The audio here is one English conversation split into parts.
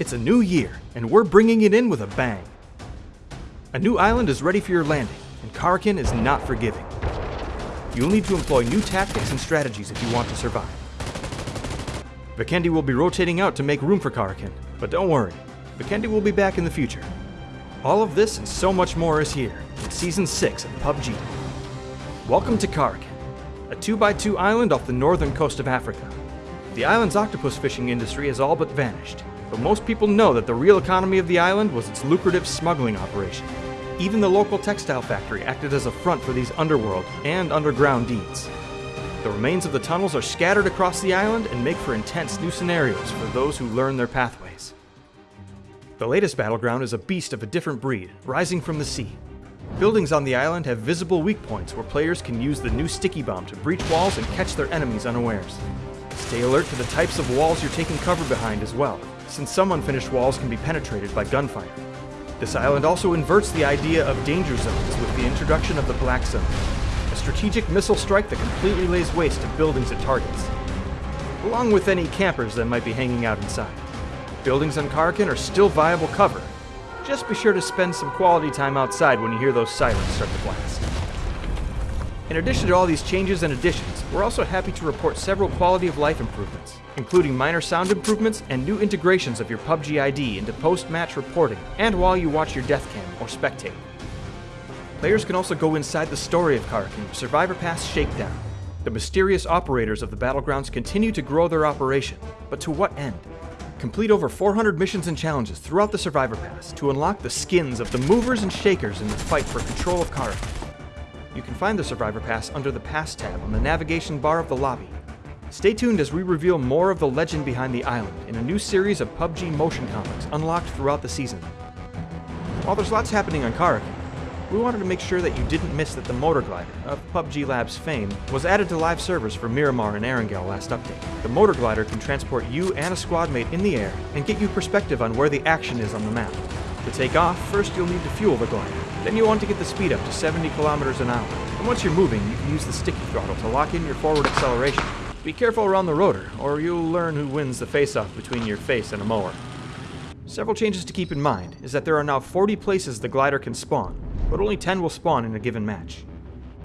It's a new year, and we're bringing it in with a bang. A new island is ready for your landing, and Karakin is not forgiving. You'll need to employ new tactics and strategies if you want to survive. Vikendi will be rotating out to make room for Karakin, but don't worry, Vikendi will be back in the future. All of this and so much more is here in Season 6 of PUBG. Welcome to Karakin, a 2x2 island off the northern coast of Africa. The island's octopus fishing industry has all but vanished, but most people know that the real economy of the island was its lucrative smuggling operation. Even the local textile factory acted as a front for these underworld and underground deeds. The remains of the tunnels are scattered across the island and make for intense new scenarios for those who learn their pathways. The latest battleground is a beast of a different breed, rising from the sea. Buildings on the island have visible weak points where players can use the new sticky bomb to breach walls and catch their enemies unawares. Stay alert to the types of walls you're taking cover behind as well, since some unfinished walls can be penetrated by gunfire. This island also inverts the idea of danger zones with the introduction of the Black Zone, a strategic missile strike that completely lays waste to buildings it targets, along with any campers that might be hanging out inside. Buildings on Karakin are still viable cover. Just be sure to spend some quality time outside when you hear those sirens start to blast. In addition to all these changes and additions, we're also happy to report several quality of life improvements, including minor sound improvements and new integrations of your PUBG ID into post-match reporting and while you watch your death cam or spectate. Players can also go inside the story of Karakin Survivor Pass Shakedown. The mysterious operators of the battlegrounds continue to grow their operation, but to what end? Complete over 400 missions and challenges throughout the Survivor Pass to unlock the skins of the movers and shakers in the fight for control of Karakin. You can find the Survivor Pass under the Pass tab on the navigation bar of the lobby. Stay tuned as we reveal more of the legend behind the island in a new series of PUBG motion comics unlocked throughout the season. While there's lots happening on Karakin, we wanted to make sure that you didn't miss that the Motor Glider, of PUBG Labs fame, was added to live servers for Miramar and Erangel last update. The Motor Glider can transport you and a squad mate in the air and get you perspective on where the action is on the map. To take off, first you'll need to fuel the glider. Then you want to get the speed up to 70 kilometers an hour. And once you're moving, you can use the sticky throttle to lock in your forward acceleration. Be careful around the rotor, or you'll learn who wins the face-off between your face and a mower. Several changes to keep in mind is that there are now 40 places the glider can spawn, but only 10 will spawn in a given match.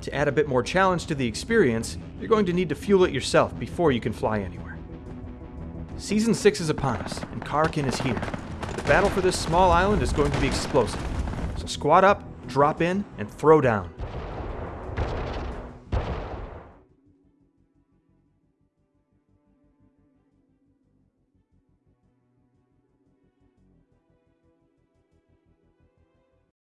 To add a bit more challenge to the experience, you're going to need to fuel it yourself before you can fly anywhere. Season 6 is upon us, and Karakin is here. Battle for this small island is going to be explosive. So squad up, drop in, and throw down.